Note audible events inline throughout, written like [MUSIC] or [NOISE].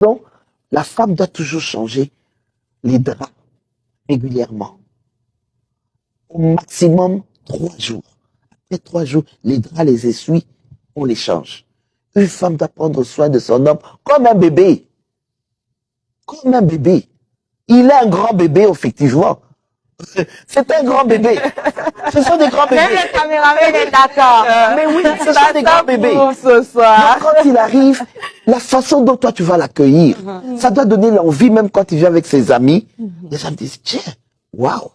Donc, la femme doit toujours changer les draps régulièrement. Au maximum trois jours. Après trois jours, les draps, les essuie, on les change. Une femme doit prendre soin de son homme comme un bébé. Comme un bébé. Il est un grand bébé, effectivement. [LAUGHS] C'est un grand bébé. Ce sont des grands bébés. Même le caméraman est d'accord. Mais oui, ce sont des grands bébés. Pour ce soir. Donc, quand il arrive, la façon dont toi tu vas l'accueillir, ça doit donner l'envie, même quand il vient avec ses amis. Les gens me disent, tiens, waouh,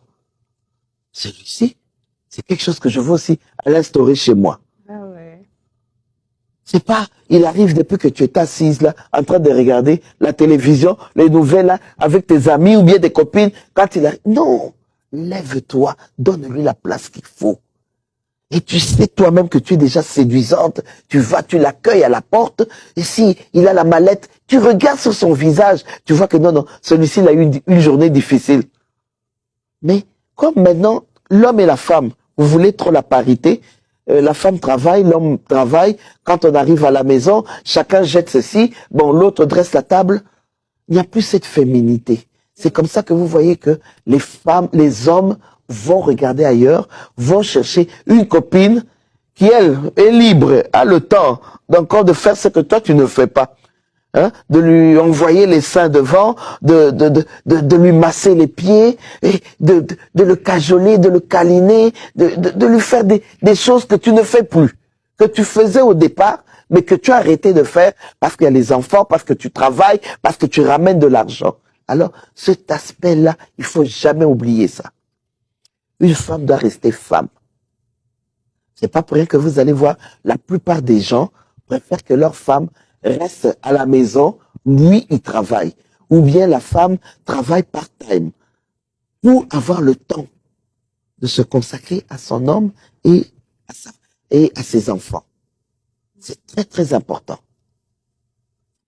celui-ci, c'est quelque chose que je veux aussi l'instaurer chez moi. Ah ouais. C'est pas, il arrive depuis que tu es assise là, en train de regarder la télévision, les nouvelles là, avec tes amis ou bien des copines, quand il arrive. Non! Lève-toi, donne-lui la place qu'il faut. Et tu sais toi-même que tu es déjà séduisante. Tu vas, tu l'accueilles à la porte. Et si il a la mallette, tu regardes sur son visage. Tu vois que non, non, celui-ci, a eu une, une journée difficile. Mais comme maintenant, l'homme et la femme, vous voulez trop la parité, euh, la femme travaille, l'homme travaille. Quand on arrive à la maison, chacun jette ceci. Bon, l'autre dresse la table. Il n'y a plus cette féminité. C'est comme ça que vous voyez que les femmes, les hommes vont regarder ailleurs, vont chercher une copine qui, elle, est libre, a le temps d'encore de faire ce que toi tu ne fais pas. Hein, de lui envoyer les seins devant, de, de, de, de, lui masser les pieds, de, de, le cajoler, de le câliner, de, de, de lui faire des, des choses que tu ne fais plus, que tu faisais au départ, mais que tu as arrêté de faire parce qu'il y a les enfants, parce que tu travailles, parce que tu ramènes de l'argent. Alors, cet aspect-là, il faut jamais oublier ça. Une femme doit rester femme. C'est pas pour rien que vous allez voir, la plupart des gens préfèrent que leur femme reste à la maison, lui, il travaille. Ou bien la femme travaille part-time pour avoir le temps de se consacrer à son homme et et à ses enfants. C'est très, très important.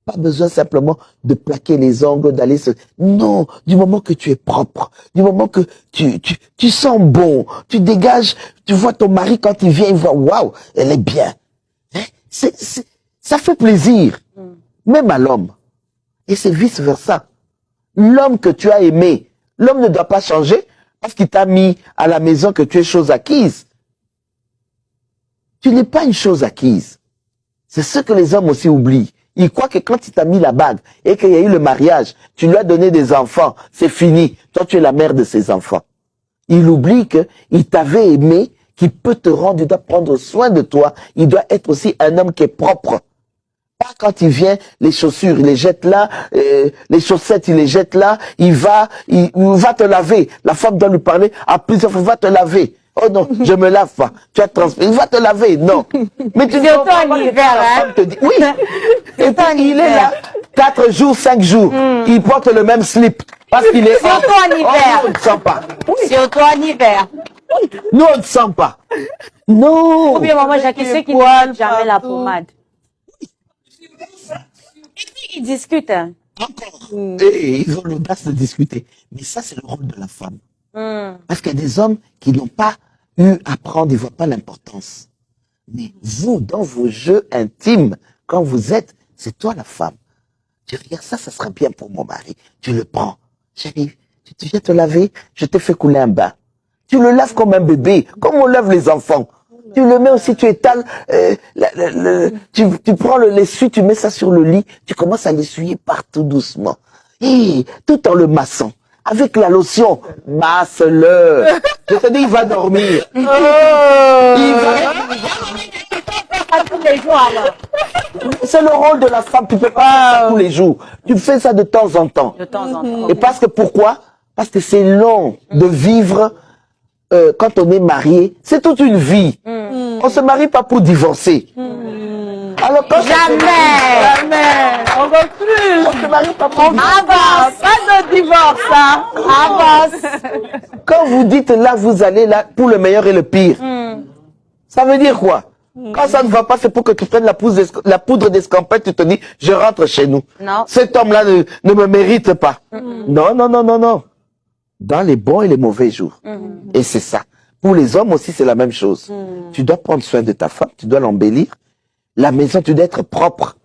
Pas besoin simplement de plaquer les ongles, d'aller se... Non, du moment que tu es propre, du moment que tu, tu, tu sens bon, tu dégages, tu vois ton mari quand il vient, il voit, waouh, elle est bien. Hein? Ça fait plaisir, même à l'homme. Et c'est vice versa. L'homme que tu as aimé, l'homme ne doit pas changer parce qu'il t'a mis à la maison que tu es chose acquise. Tu n'es pas une chose acquise. C'est ce que les hommes aussi oublient. Ils croient que quand il t'a mis la bague et qu'il y a eu le mariage, tu lui as donné des enfants, c'est fini. Toi, tu es la mère de ses enfants. Il oublie que il t'avait aimé, qu'il peut te rendre, il doit prendre soin de toi. Il doit être aussi un homme qui est propre. Pas quand il vient, les chaussures, il les jette là, euh, les chaussettes, il les jette là, il va, il, il va te laver. La femme doit lui parler à plusieurs fois, va te laver. Oh non, [LAUGHS] je me lave pas. Tu as transmis. Il va te laver, non. Mais tu en pas hein. te dit, oui. [LAUGHS] Et puis, il est là, quatre jours, cinq jours. Il porte le même slip. Parce qu'il est Surtout en Oh, hiver. nous, on ne sent pas. Surtout en hiver. Nous, on ne sent pas. Non. Ou bien maman Jacques, ceux qui ne jamais la pommade. Et puis ils discutent. hein. Encore. Et ils ont l'audace de discuter. Mais ça, c'est le rôle de la femme. Hmm. Parce qu'il y a des hommes qui n'ont pas eu à prendre, ils ne voient pas l'importance. Mais vous, dans vos jeux intimes, quand vous êtes, c'est toi la femme. Tu regardes ça, ça sera bien pour mon mari. Tu le prends. J'arrive. Tu viens te laver, je te fais couler un bain. Tu le laves comme un bébé, comme on lave les enfants. Tu le mets aussi, tu étales, euh, tu, tu prends le l'essuie, tu mets ça sur le lit, tu commences à l'essuyer partout doucement. Et tout en le massant. Avec la lotion, masse-le. [LAUGHS] Je te dis, il va dormir. Il va- Pas tous les jours alors. C'est le rôle de la femme, tu peux pas faire ça tous les jours. Tu fais ça de temps en temps. De temps en temps. Et parce que pourquoi? Parce que c'est long de vivre euh, quand on est marié. C'est toute une vie. On se marie pas pour divorcer. Alors quand Jamais. Jamais. On plus. on se marie pas pour. Avance. Pas de divorce, hein. Avance. Quand vous dites là, vous allez là pour le meilleur et le pire. Ça veut dire quoi? Quand ça ne va pas, c'est pour que tu prennes la poudre la poudre d'escampette, tu te dis, je rentre chez nous. Non. Cet homme-là ne, ne me mérite pas. Non, non, non, non, non. Dans les bons et les mauvais jours. Et c'est ça. Pour les hommes aussi, c'est la même chose. Tu dois prendre soin de ta femme, tu dois l'embellir. La maison, tu dois être propre.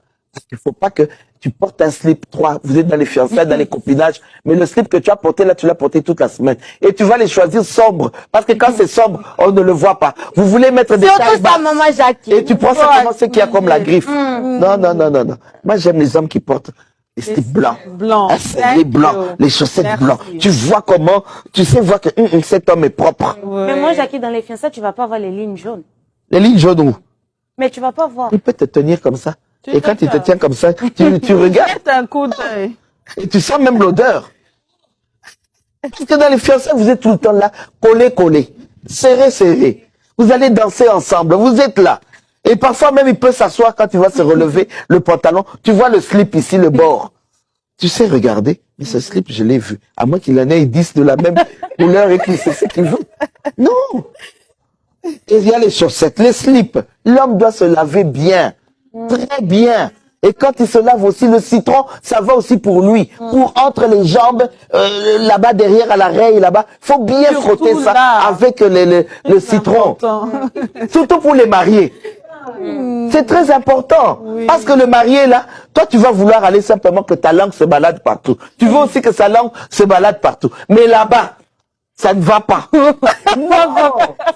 Il faut pas que tu portes un slip 3. Vous êtes dans les fiançailles, dans les [LAUGHS] copinages. Mais le slip que tu as porté là, tu l'as porté toute la semaine. Et tu vas les choisir sombres. Parce que quand c'est sombre, on ne le voit pas. Vous voulez mettre des tailles Surtout ça, basses. maman Jackie. Et tu prends simplement ce qu'il y a comme la griffe. Non, non, non, non, non. Moi, j'aime les hommes qui portent les slips blancs. Blanc. Un serré blanc, les chaussettes Merci. blancs. Tu vois comment, tu sais voir que hum, hum, cet homme est propre. Mais moi, Jackie, dans les fiançailles, tu vas pas voir les lignes jaunes. Les lignes jaunes où? Mais tu vas pas voir. Il peut te tenir comme ça. Tu Et quand il te tient comme ça, tu, tu [LAUGHS] regardes Jette un coup d'œil. et tu sens même l'odeur. Parce que dans les fiançailles, vous êtes tout le temps là, collé, collé, serré, serré. Vous allez danser ensemble, vous êtes là. Et parfois même, il peut s'asseoir quand il va se relever [LAUGHS] le pantalon. Tu vois le slip ici, le bord. Tu sais regarder, mais ce slip, je l'ai vu. À moins qu'il en ait 10 de la même [LAUGHS] couleur et qu'il sait ce qu'il veut. Non. Et il y a les chaussettes, les slips. L'homme doit se laver bien. Très bien. Et quand il se lave aussi, le citron, ça va aussi pour lui. Pour entre les jambes, euh, là-bas derrière à l'arrière, là-bas. faut bien Surtout frotter ça avec le, le, le citron. [LAUGHS] Surtout pour les mariés. C'est très important. Parce que le marié, là, toi, tu vas vouloir aller simplement que ta langue se balade partout. Tu veux aussi que sa langue se balade partout. Mais là-bas, ça ne va pas. [LAUGHS]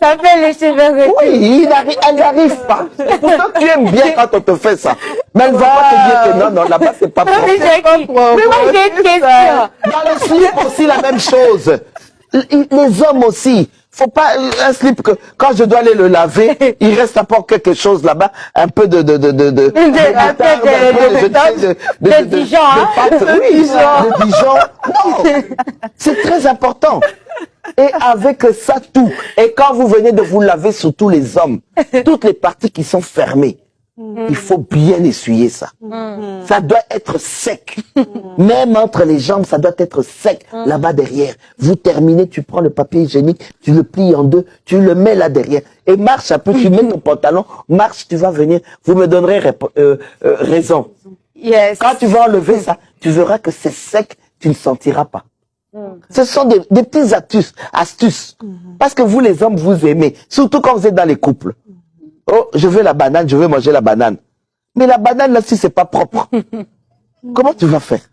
Ça fait les cheveux retirer. Oui, il n'arrive- elle n'arrive pas. Pourtant, tu aimes bien [LAUGHS] quand on te fait ça. Mais elle va pas te dire que non, non, là-bas, c'est pas propre. Mais moi, j'ai une question. Dans le slip aussi, la même chose. Les hommes aussi. Faut pas euh, un slip que quand je dois aller le laver, [LAUGHS] il reste encore quelque chose là-bas, un peu de de de de de de de- moutarde, un peu de- de- de- de Dijon, hein. de de Dijon. Non, c'est très important. Et avec ça tout. Et quand vous venez de vous laver, surtout les hommes, toutes les parties qui sont fermées, il faut bien essuyer ça. Ça doit être sec. Même entre les jambes, ça doit être sec. Là-bas derrière. Vous terminez, tu prends le papier hygiénique, tu le plies en deux, tu le mets là derrière. Et marche un peu, tu mets ton [LAUGHS] pantalon, marche, tu vas venir. Vous me donnerez euh, euh, raison. Yes. Quand tu vas enlever ça, tu verras que c'est sec, tu ne sentiras pas. Ce sont des, des petites astuces, astuces. Parce que vous, les hommes, vous aimez. Surtout quand vous êtes dans les couples. Oh, je veux la banane, je veux manger la banane. Mais la banane, là, si c'est pas propre, [LAUGHS] comment tu vas faire?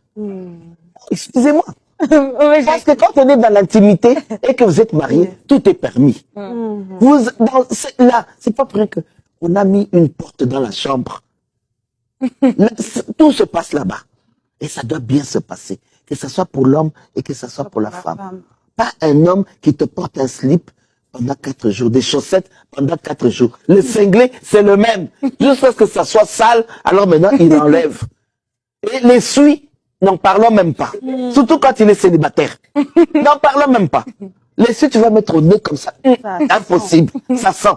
Excusez-moi. [LAUGHS] Oui, Parce que quand on est dans l'intimité et que vous êtes marié, tout est permis. Vous, dans, là, c'est pas vrai que on a mis une porte dans la chambre. [LAUGHS] Là, tout se passe là-bas. Et ça doit bien se passer. Que ce soit pour l'homme et que ce soit pour la femme. Pas un homme qui te porte un slip pendant quatre jours, des chaussettes pendant quatre jours. Le cinglé, c'est le même. Jusqu'à ce que ça soit sale, alors maintenant, il enlève. Et l'essuie, n'en parlons même pas. Surtout quand il est célibataire. N'en parlons même pas. L'essuie, tu vas mettre au nez comme ça. Impossible. Ça sent.